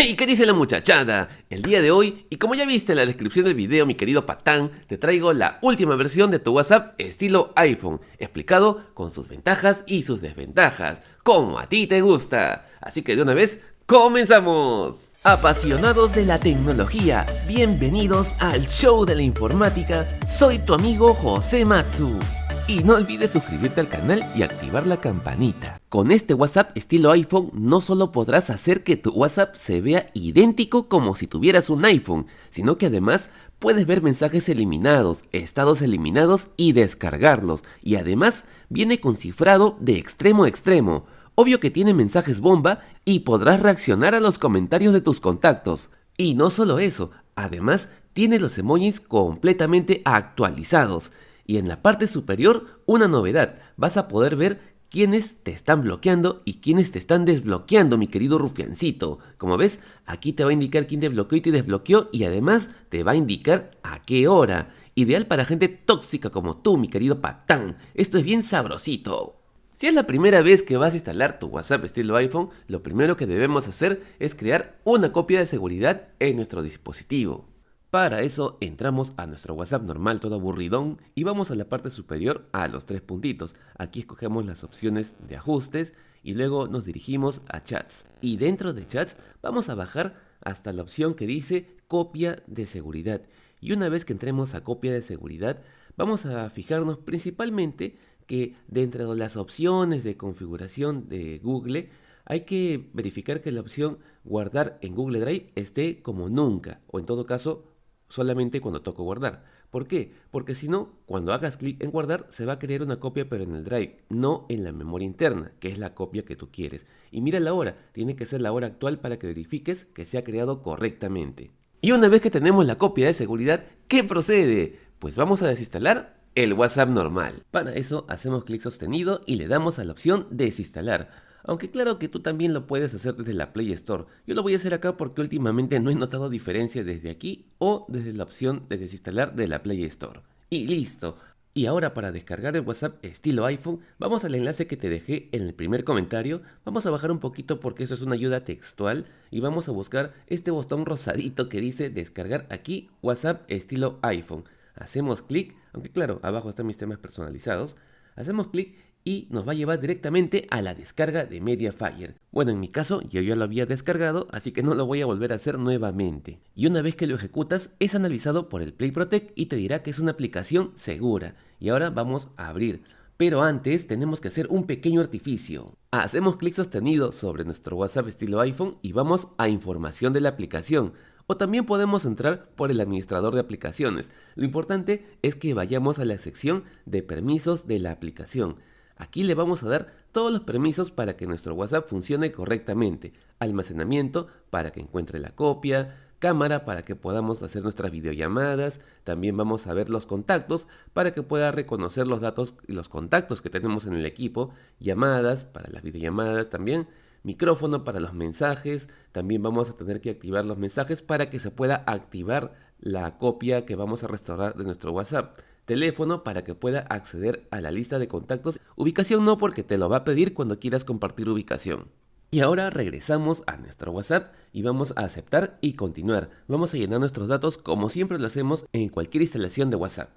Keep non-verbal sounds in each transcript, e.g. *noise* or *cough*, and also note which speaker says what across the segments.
Speaker 1: *laughs* Hey, ¿qué dice la muchachada? El día de hoy, y como ya viste en la descripción del video, mi querido patán, te traigo la última versión de tu WhatsApp estilo iPhone, explicado con sus ventajas y sus desventajas, como a ti te gusta. Así que de una vez, ¡comenzamos! Apasionados de la tecnología, bienvenidos al show de la informática, soy tu amigo José Matsu. Y no olvides suscribirte al canal y activar la campanita. Con este WhatsApp estilo iPhone no solo podrás hacer que tu WhatsApp se vea idéntico como si tuvieras un iPhone, sino que además puedes ver mensajes eliminados, estados eliminados y descargarlos. Y además viene con cifrado de extremo a extremo. Obvio que tiene mensajes bomba y podrás reaccionar a los comentarios de tus contactos. Y no solo eso, además tiene los emojis completamente actualizados. Y en la parte superior, una novedad, vas a poder ver quiénes te están bloqueando y quiénes te están desbloqueando, mi querido rufiancito. Como ves, aquí te va a indicar quién te bloqueó y te desbloqueó y además te va a indicar a qué hora. Ideal para gente tóxica como tú, mi querido patán. Esto es bien sabrosito. Si es la primera vez que vas a instalar tu WhatsApp estilo iPhone, lo primero que debemos hacer es crear una copia de seguridad en nuestro dispositivo. Para eso entramos a nuestro WhatsApp normal todo aburridón y vamos a la parte superior a los tres puntitos. Aquí escogemos las opciones de ajustes y luego nos dirigimos a chats. Y dentro de chats vamos a bajar hasta la opción que dice copia de seguridad. Y una vez que entremos a copia de seguridad vamos a fijarnos principalmente que dentro de las opciones de configuración de Google hay que verificar que la opción guardar en Google Drive esté como nunca o en todo caso solamente cuando toco guardar. ¿Por qué? Porque si no, cuando hagas clic en guardar, se va a crear una copia pero en el drive, no en la memoria interna, que es la copia que tú quieres. Y mira la hora, tiene que ser la hora actual para que verifiques que se ha creado correctamente. Y una vez que tenemos la copia de seguridad, ¿qué procede? Pues vamos a desinstalar el WhatsApp normal. Para eso hacemos clic sostenido y le damos a la opción desinstalar. Aunque claro que tú también lo puedes hacer desde la Play Store. Yo lo voy a hacer acá porque últimamente no he notado diferencia desde aquí o desde la opción de desinstalar de la Play Store. Y listo. Y ahora para descargar el WhatsApp estilo iPhone, vamos al enlace que te dejé en el primer comentario. Vamos a bajar un poquito porque eso es una ayuda textual y vamos a buscar este botón rosadito que dice descargar aquí WhatsApp estilo iPhone. Hacemos clic, aunque claro, abajo están mis temas personalizados. Hacemos clic y nos va a llevar directamente a la descarga de Mediafire. Bueno, en mi caso yo ya lo había descargado, así que no lo voy a volver a hacer nuevamente. Y una vez que lo ejecutas, es analizado por el Play Protect y te dirá que es una aplicación segura. Y ahora vamos a abrir. Pero antes tenemos que hacer un pequeño artificio. Hacemos clic sostenido sobre nuestro WhatsApp estilo iPhone y vamos a información de la aplicación. O también podemos entrar por el administrador de aplicaciones. Lo importante es que vayamos a la sección de permisos de la aplicación. Aquí le vamos a dar todos los permisos para que nuestro WhatsApp funcione correctamente. Almacenamiento para que encuentre la copia, cámara para que podamos hacer nuestras videollamadas, también vamos a ver los contactos para que pueda reconocer los datos y los contactos que tenemos en el equipo, llamadas para las videollamadas también, micrófono para los mensajes, también vamos a tener que activar los mensajes para que se pueda activar la copia que vamos a restaurar de nuestro WhatsApp teléfono para que pueda acceder a la lista de contactos, ubicación no porque te lo va a pedir cuando quieras compartir ubicación. Y ahora regresamos a nuestro WhatsApp y vamos a aceptar y continuar. Vamos a llenar nuestros datos como siempre lo hacemos en cualquier instalación de WhatsApp.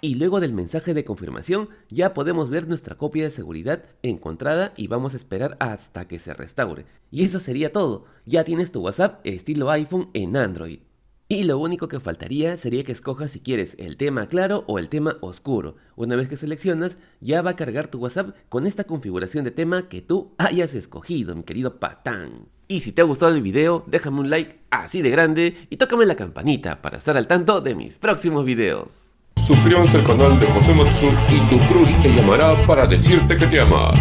Speaker 1: Y luego del mensaje de confirmación ya podemos ver nuestra copia de seguridad encontrada y vamos a esperar hasta que se restaure. Y eso sería todo, ya tienes tu WhatsApp estilo iPhone en Android. Y lo único que faltaría sería que escojas si quieres el tema claro o el tema oscuro. Una vez que seleccionas, ya va a cargar tu WhatsApp con esta configuración de tema que tú hayas escogido, mi querido patán. Y si te ha gustado el video, déjame un like así de grande y tócame la campanita para estar al tanto de mis próximos videos.
Speaker 2: Suscríbanse al canal de José Matsu y tu crush te llamará para decirte que te ama.